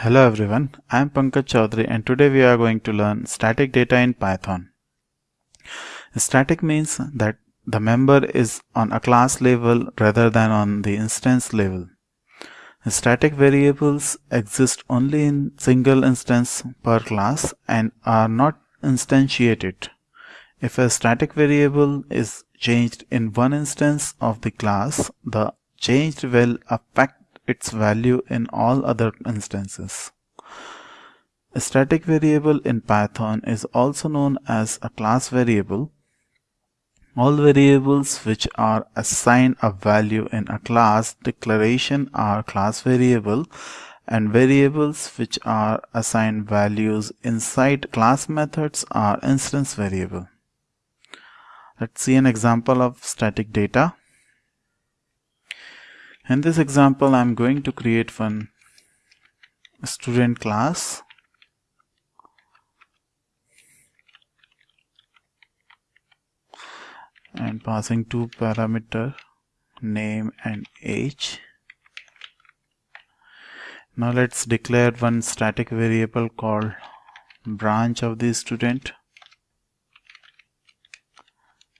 Hello everyone, I am Pankaj Chaudhary and today we are going to learn static data in Python. Static means that the member is on a class level rather than on the instance level. Static variables exist only in single instance per class and are not instantiated. If a static variable is changed in one instance of the class, the changed will affect its value in all other instances. A static variable in Python is also known as a class variable. All variables which are assigned a value in a class declaration are class variable and variables which are assigned values inside class methods are instance variable. Let's see an example of static data. In this example, I'm going to create one student class. and passing two parameter name and age. Now let's declare one static variable called branch of the student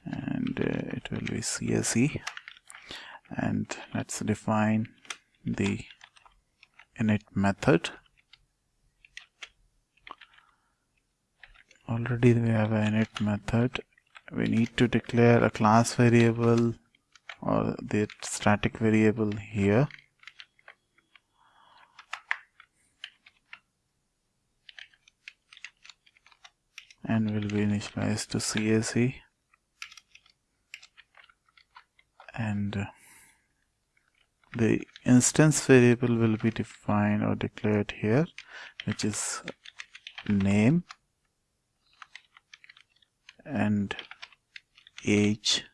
and uh, it will be CSE and let's define the init method. Already we have an init method. We need to declare a class variable or the static variable here. And will be initialized to CSE and the instance variable will be defined or declared here which is name and age.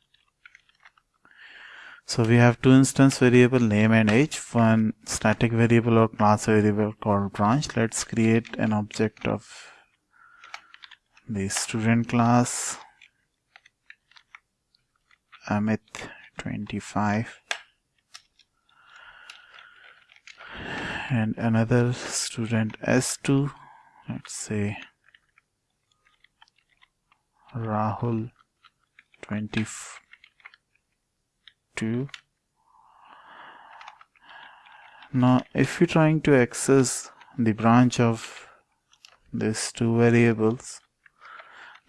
So we have two instance variable name and age. One static variable or class variable called branch. Let's create an object of the student class Amit 25 and another student S2 let's say Rahul 22 now if you're trying to access the branch of these two variables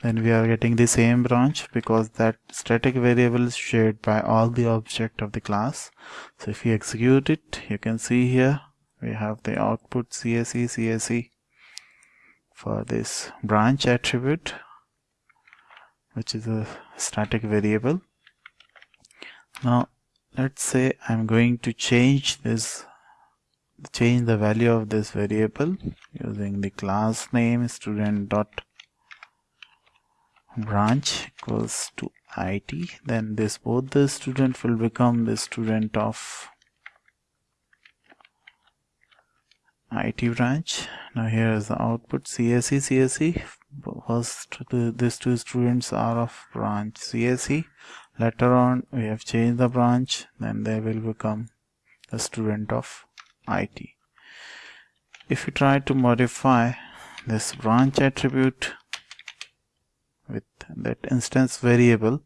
then we are getting the same branch because that static variable is shared by all the object of the class. So if you execute it you can see here we have the output CSE CSE for this branch attribute which is a static variable. Now let's say I'm going to change this change the value of this variable using the class name student dot branch equals to it then this both the student will become the student of IT branch. Now here is the output CSE CSE. First these two students are of branch CSE. Later on we have changed the branch then they will become the student of IT. If you try to modify this branch attribute with that instance variable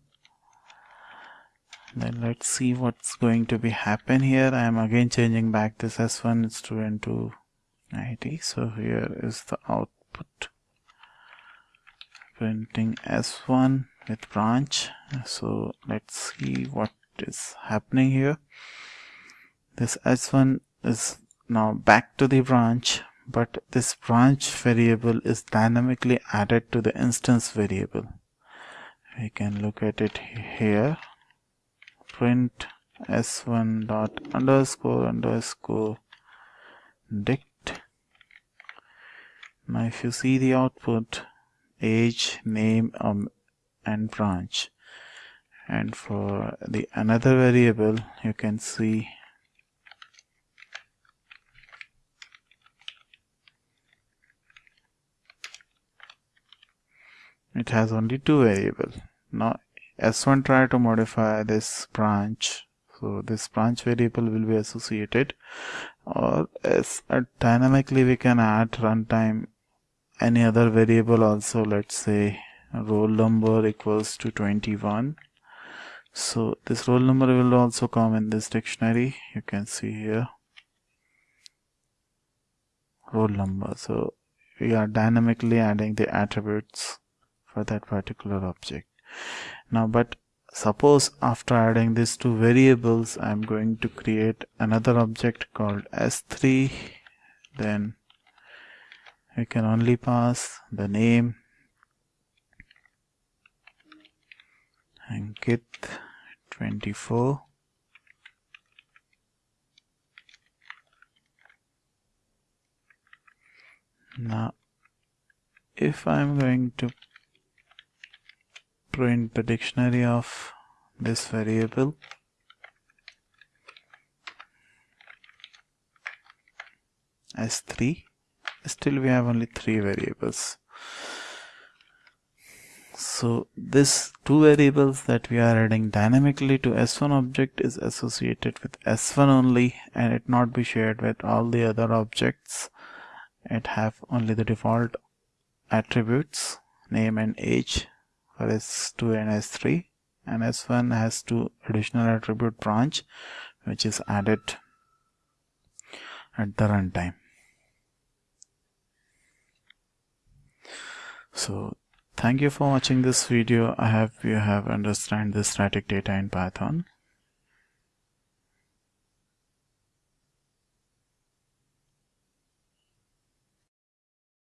then let's see what's going to be happen here I am again changing back this s1 student to id so here is the output. Printing s1 with branch. So let's see what is happening here. This s1 is now back to the branch but this branch variable is dynamically added to the instance variable. We can look at it here. Print s1 dot underscore underscore dict now if you see the output age name um, and branch. And for the another variable you can see it has only two variables now s1 try to modify this branch. So this branch variable will be associated. Or as uh, dynamically we can add runtime any other variable also let's say roll number equals to 21 so this roll number will also come in this dictionary you can see here. Roll number. So we are dynamically adding the attributes for that particular object. Now but suppose after adding these two variables I'm going to create another object called s3 then we can only pass the name and Ankit 24 now if I'm going to print the dictionary of this variable s3 still we have only three variables. So this two variables that we are adding dynamically to s1 object is associated with s1 only and it not be shared with all the other objects. It have only the default attributes name and age for s2 and s3 and s1 has two additional attribute branch which is added at the runtime so thank you for watching this video. I hope you have understand the static data in python